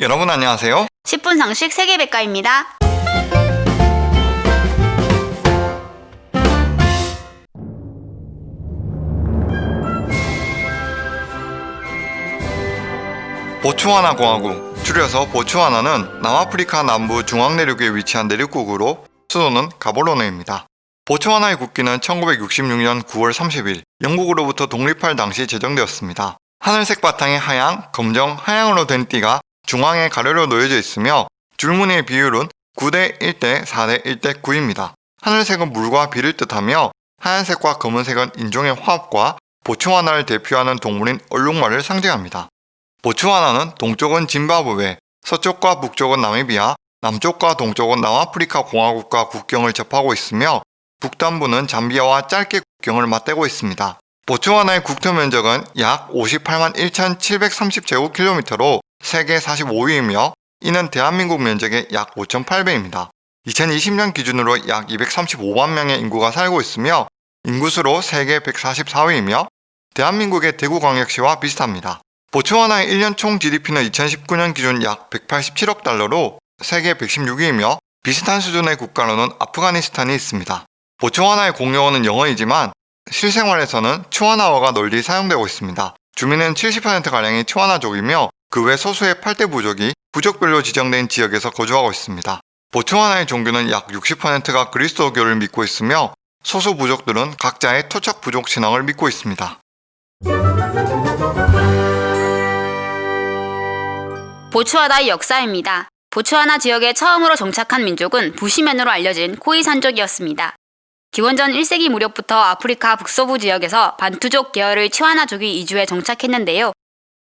여러분 안녕하세요. 10분 상식 세계백과입니다. 보츠와나 공화국, 줄여서 보츠와나는 남아프리카 남부 중앙내륙에 위치한 내륙국으로 수도는 가볼로네입니다. 보츠와나의 국기는 1966년 9월 30일 영국으로부터 독립할 당시 제정되었습니다. 하늘색 바탕에 하양, 검정, 하양으로 된 띠가 중앙에 가로로 놓여져 있으며 줄무늬의 비율은 9대 1대 4대 1대 9입니다. 하늘색은 물과 비를 뜻하며 하얀색과 검은색은 인종의 화합과 보츠와나를 대표하는 동물인 얼룩말을 상징합니다. 보츠와나는 동쪽은 짐바브웨, 서쪽과 북쪽은 나미비아, 남쪽과 동쪽은 남아프리카 공화국과 국경을 접하고 있으며 북단부는 잠비아와 짧게 국경을 맞대고 있습니다. 보츠와나의 국토 면적은 약 58만 1,730제곱킬로미터로 세계 45위이며 이는 대한민국 면적의 약 5.8배입니다. 2020년 기준으로 약 235만 명의 인구가 살고 있으며 인구수로 세계 144위이며 대한민국의 대구광역시와 비슷합니다. 보츠와나의 1년 총 GDP는 2019년 기준 약 187억 달러로 세계 116위이며 비슷한 수준의 국가로는 아프가니스탄이 있습니다. 보츠와나의 공용어는 영어이지만 실생활에서는 치와나어가 널리 사용되고 있습니다. 주민은 70%가량이 치와나족이며 그 외 소수의 8대 부족이 부족별로 지정된 지역에서 거주하고 있습니다. 보츠와나의 종교는 약 60%가 그리스도교를 믿고 있으며 소수 부족들은 각자의 토착 부족 신앙을 믿고 있습니다. 보츠와나의 역사입니다. 보츠와나 지역에 처음으로 정착한 민족은 부시맨으로 알려진 코이산족이었습니다. 기원전 1세기 무렵부터 아프리카 북서부 지역에서 반투족 계열의 치와나족이 이주해 정착했는데요.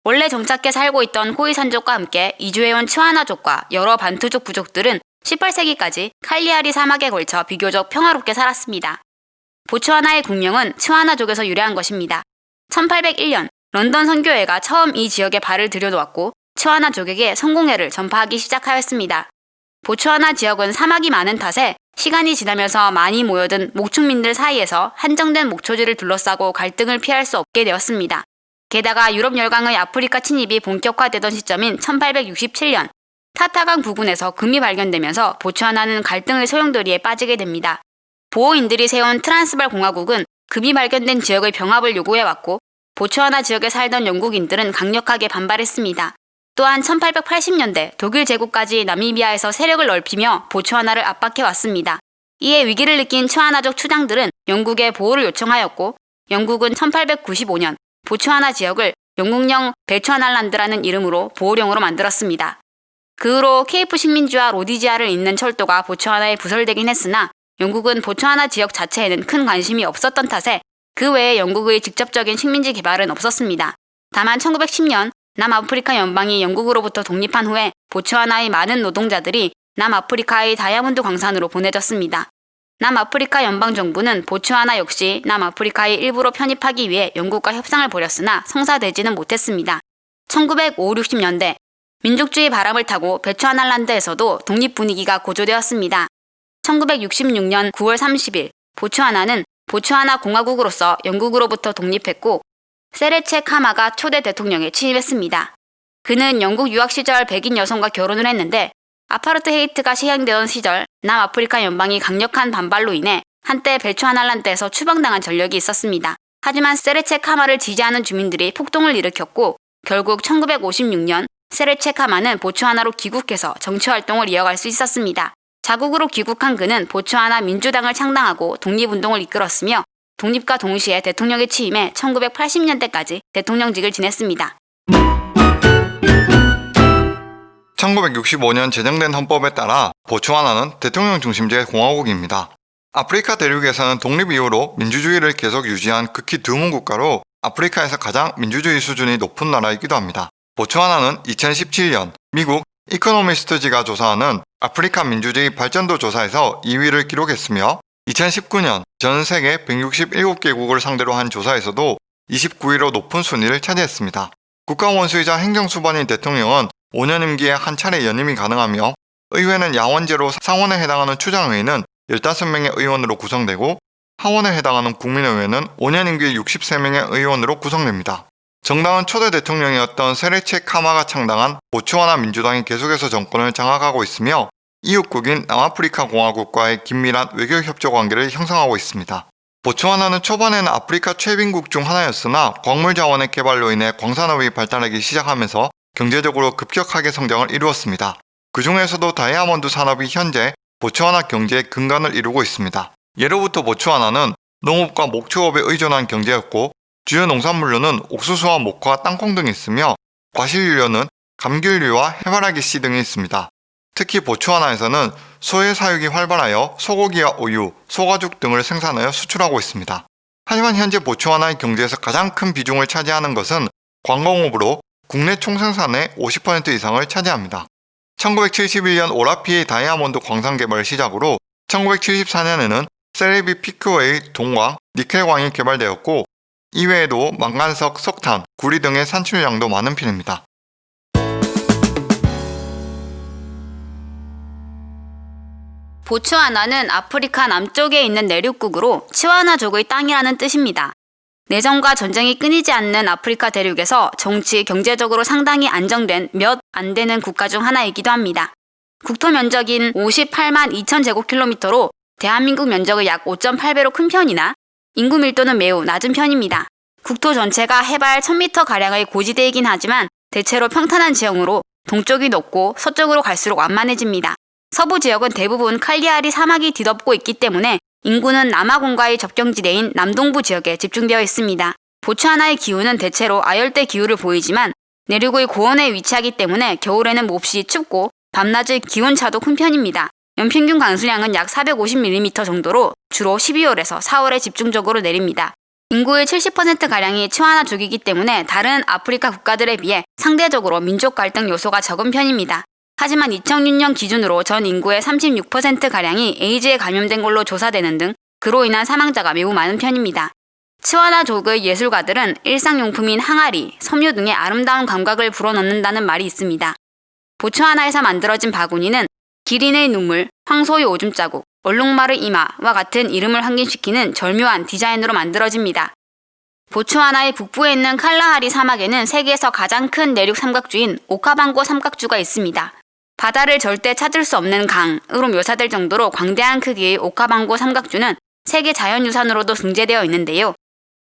원래 정착해 살고 있던 코이산족과 함께 이주해온 치와나족과 여러 반투족 부족들은 18세기까지 칼리아리 사막에 걸쳐 비교적 평화롭게 살았습니다. 보츠와나의 국명은 치와나족에서 유래한 것입니다. 1801년 런던 선교회가 처음 이 지역에 발을 들여놓았고 치와나족에게 성공회를 전파하기 시작하였습니다. 보츠와나 지역은 사막이 많은 탓에 시간이 지나면서 많이 모여든 목축민들 사이에서 한정된 목초지를 둘러싸고 갈등을 피할 수 없게 되었습니다. 게다가 유럽 열강의 아프리카 침입이 본격화되던 시점인 1867년 타타강 부근에서 금이 발견되면서 보츠와나는 갈등의 소용돌이에 빠지게 됩니다. 보호인들이 세운 트란스발 공화국은 금이 발견된 지역의 병합을 요구해왔고 보츠와나 지역에 살던 영국인들은 강력하게 반발했습니다. 또한 1880년대 독일 제국까지 나미비아에서 세력을 넓히며 보츠와나를 압박해왔습니다. 이에 위기를 느낀 치와나족 추장들은 영국에 보호를 요청하였고 영국은 1895년 보츠와나 지역을 영국령 베츠와날란드라는 이름으로 보호령으로 만들었습니다. 그 후로 케이프 식민지와 로디지아를 잇는 철도가 보츠와나에 부설되긴 했으나 영국은 보츠와나 지역 자체에는 큰 관심이 없었던 탓에 그 외에 영국의 직접적인 식민지 개발은 없었습니다. 다만 1910년 남아프리카 연방이 영국으로부터 독립한 후에 보츠와나의 많은 노동자들이 남아프리카의 다이아몬드 광산으로 보내졌습니다. 남아프리카 연방정부는 보츠와나 역시 남아프리카의 일부로 편입하기 위해 영국과 협상을 벌였으나 성사되지는 못했습니다. 1950, 60년대 민족주의 바람을 타고 베츠와날란드에서도 독립 분위기가 고조되었습니다. 1966년 9월 30일 보츠와나는 보츠와나 공화국으로서 영국으로부터 독립했고 세레체 카마가 초대 대통령에 취임했습니다. 그는 영국 유학 시절 백인 여성과 결혼을 했는데 아파르트헤이트가 시행되던 시절 남아프리카 연방이 강력한 반발로 인해 한때 베츠와날란드에서 추방당한 전력이 있었습니다. 하지만 세레체 카마를 지지하는 주민들이 폭동을 일으켰고 결국 1956년 세레체 카마는 보츠와나로 귀국해서 정치활동을 이어갈 수 있었습니다. 자국으로 귀국한 그는 보츠와나 민주당을 창당하고 독립운동을 이끌었으며 독립과 동시에 대통령에 취임해 1980년대까지 대통령직을 지냈습니다. 1965년 제정된 헌법에 따라 보츠와나는 대통령 중심제 공화국입니다. 아프리카 대륙에서는 독립 이후로 민주주의를 계속 유지한 극히 드문 국가로 아프리카에서 가장 민주주의 수준이 높은 나라이기도 합니다. 보츠와나는 2017년 미국 이코노미스트지가 조사하는 아프리카 민주주의 발전도 조사에서 2위를 기록했으며 2019년 전 세계 167개국을 상대로 한 조사에서도 29위로 높은 순위를 차지했습니다. 국가 원수이자 행정수반인 대통령은 5년 임기에 한 차례 연임이 가능하며 의회는 야원제로 상원에 해당하는 추장의회는 15명의 의원으로 구성되고 하원에 해당하는 국민의회는 5년 임기 63명의 의원으로 구성됩니다. 정당은 초대 대통령이었던 세레체 카마가 창당한 보츠와나 민주당이 계속해서 정권을 장악하고 있으며 이웃국인 남아프리카 공화국과의 긴밀한 외교 협조 관계를 형성하고 있습니다. 보츠와나는 초반에는 아프리카 최빈국 중 하나였으나 광물 자원의 개발로 인해 광산업이 발달하기 시작하면서 경제적으로 급격하게 성장을 이루었습니다. 그 중에서도 다이아몬드 산업이 현재 보츠와나 경제의 근간을 이루고 있습니다. 예로부터 보츠와나는 농업과 목축업에 의존한 경제였고 주요 농산물로는 옥수수와 목화, 땅콩 등이 있으며 과실류로는 감귤류와 해바라기 씨 등이 있습니다. 특히 보츠와나에서는 소의 사육이 활발하여 소고기와 우유, 소가죽 등을 생산하여 수출하고 있습니다. 하지만 현재 보츠와나의 경제에서 가장 큰 비중을 차지하는 것은 관광업으로 국내 총생산의 50% 이상을 차지합니다. 1971년 오라피의 다이아몬드 광산 개발을 시작으로 1974년에는 세레비 피크웨이 동광, 니켈광이 개발되었고 이외에도 망간석, 석탄, 구리 등의 산출량도 많은 편입니다. 보츠와나는 아프리카 남쪽에 있는 내륙국으로 치와나족의 땅이라는 뜻입니다. 내전과 전쟁이 끊이지 않는 아프리카 대륙에서 정치, 경제적으로 상당히 안정된 몇 안 되는 국가 중 하나이기도 합니다. 국토 면적인 58만 2천 제곱킬로미터로 대한민국 면적의 약 5.8배로 큰 편이나 인구 밀도는 매우 낮은 편입니다. 국토 전체가 해발 1000m 가량의 고지대이긴 하지만 대체로 평탄한 지형으로 동쪽이 높고 서쪽으로 갈수록 완만해집니다. 서부 지역은 대부분 칼리아리 사막이 뒤덮고 있기 때문에 인구는 남아공과의 접경지대인 남동부 지역에 집중되어 있습니다. 보츠와나의 기후는 대체로 아열대 기후를 보이지만 내륙의 고원에 위치하기 때문에 겨울에는 몹시 춥고 밤낮의 기온차도 큰 편입니다. 연평균 강수량은 약 450mm 정도로 주로 12월에서 4월에 집중적으로 내립니다. 인구의 70%가량이 치와나족이기 때문에 다른 아프리카 국가들에 비해 상대적으로 민족 갈등 요소가 적은 편입니다. 하지만 2006년 기준으로 전 인구의 36%가량이 에이즈에 감염된 걸로 조사되는 등 그로 인한 사망자가 매우 많은 편입니다. 치와나 족의 예술가들은 일상용품인 항아리, 섬유 등의 아름다운 감각을 불어넣는다는 말이 있습니다. 보츠와나에서 만들어진 바구니는 기린의 눈물, 황소의 오줌 자국, 얼룩말의 이마와 같은 이름을 환기시키는 절묘한 디자인으로 만들어집니다. 보츠와나의 북부에 있는 칼라하리 사막에는 세계에서 가장 큰 내륙 삼각주인 오카방고 삼각주가 있습니다. 바다를 절대 찾을 수 없는 강으로 묘사될 정도로 광대한 크기의 오카방고 삼각주는 세계 자연유산으로도 등재되어 있는데요.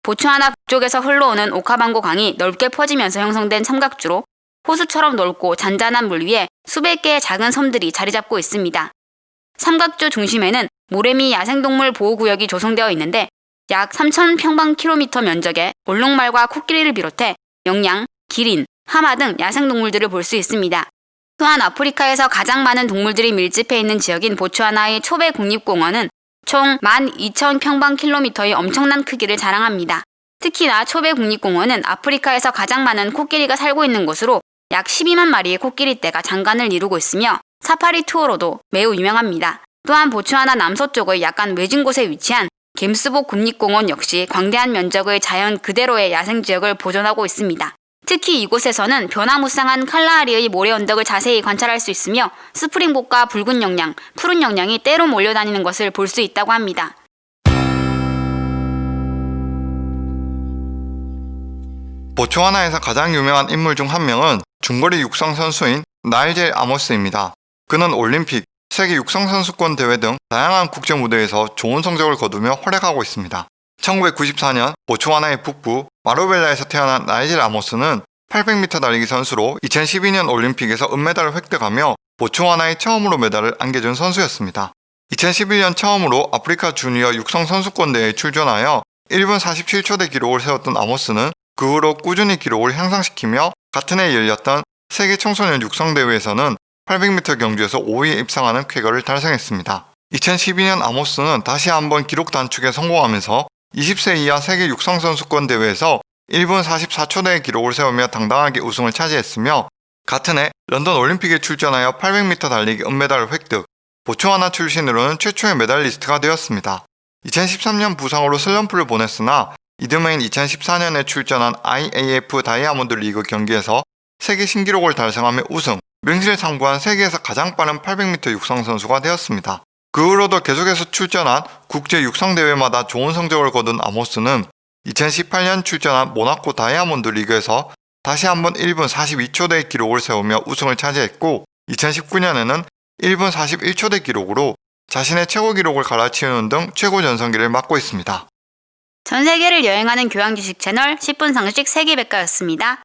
보츠와나 북쪽에서 흘러오는 오카방고 강이 넓게 퍼지면서 형성된 삼각주로 호수처럼 넓고 잔잔한 물 위에 수백 개의 작은 섬들이 자리 잡고 있습니다. 삼각주 중심에는 모래미 야생동물 보호구역이 조성되어 있는데 약 3,000평방킬로미터 면적의 얼룩말과 코끼리를 비롯해 영양, 기린, 하마 등 야생동물들을 볼 수 있습니다. 또한 아프리카에서 가장 많은 동물들이 밀집해 있는 지역인 보츠와나의 초베 국립공원은 총 12,000평방킬로미터의 엄청난 크기를 자랑합니다. 특히나 초베 국립공원은 아프리카에서 가장 많은 코끼리가 살고 있는 곳으로 약 12만 마리의 코끼리떼가 장관을 이루고 있으며 사파리 투어로도 매우 유명합니다. 또한 보츠와나 남서쪽의 약간 외진 곳에 위치한 겜스보 국립공원 역시 광대한 면적의 자연 그대로의 야생지역을 보존하고 있습니다. 특히 이곳에서는 변화무쌍한 칼라하리의 모래 언덕을 자세히 관찰할 수 있으며 스프링복과 붉은 영양, 푸른 영양이 때로 몰려다니는 것을 볼 수 있다고 합니다. 보츠와나에서 가장 유명한 인물 중 한 명은 중거리 육상 선수인 나일젤 아모스입니다. 그는 올림픽, 세계 육상 선수권 대회 등 다양한 국제 무대에서 좋은 성적을 거두며 활약하고 있습니다. 1994년 보츠와나의 북부 마로벨라에서 태어난 나이젤 아모스는 800m 달리기 선수로 2012년 올림픽에서 은메달을 획득하며 보츠와나의 처음으로 메달을 안겨준 선수였습니다. 2011년 처음으로 아프리카 주니어 육상 선수권 대회에 출전하여 1분 47초대 기록을 세웠던 아모스는 그 후로 꾸준히 기록을 향상시키며 같은 해 열렸던 세계 청소년 육상 대회에서는 800m 경주에서 5위에 입상하는 쾌거를 달성했습니다. 2012년 아모스는 다시 한번 기록 단축에 성공하면서 20세 이하 세계 육상 선수권 대회에서 1분 44초대의 기록을 세우며 당당하게 우승을 차지했으며 같은 해 런던 올림픽에 출전하여 800m 달리기 은메달을 획득, 보츠와나 출신으로는 최초의 메달리스트가 되었습니다. 2013년 부상으로 슬럼프를 보냈으나 이듬해인 2014년에 출전한 IAF 다이아몬드 리그 경기에서 세계 신기록을 달성하며 우승, 명실상부한 세계에서 가장 빠른 800m 육상 선수가 되었습니다. 그 후로도 계속해서 출전한 국제 육상 대회마다 좋은 성적을 거둔 아모스는 2018년 출전한 모나코 다이아몬드 리그에서 다시 한번 1분 42초대 기록을 세우며 우승을 차지했고 2019년에는 1분 41초대 기록으로 자신의 최고 기록을 갈아치우는 등 최고 전성기를 맡고 있습니다. 전 세계를 여행하는 교양 지식 채널 10분 상식 세계백과였습니다.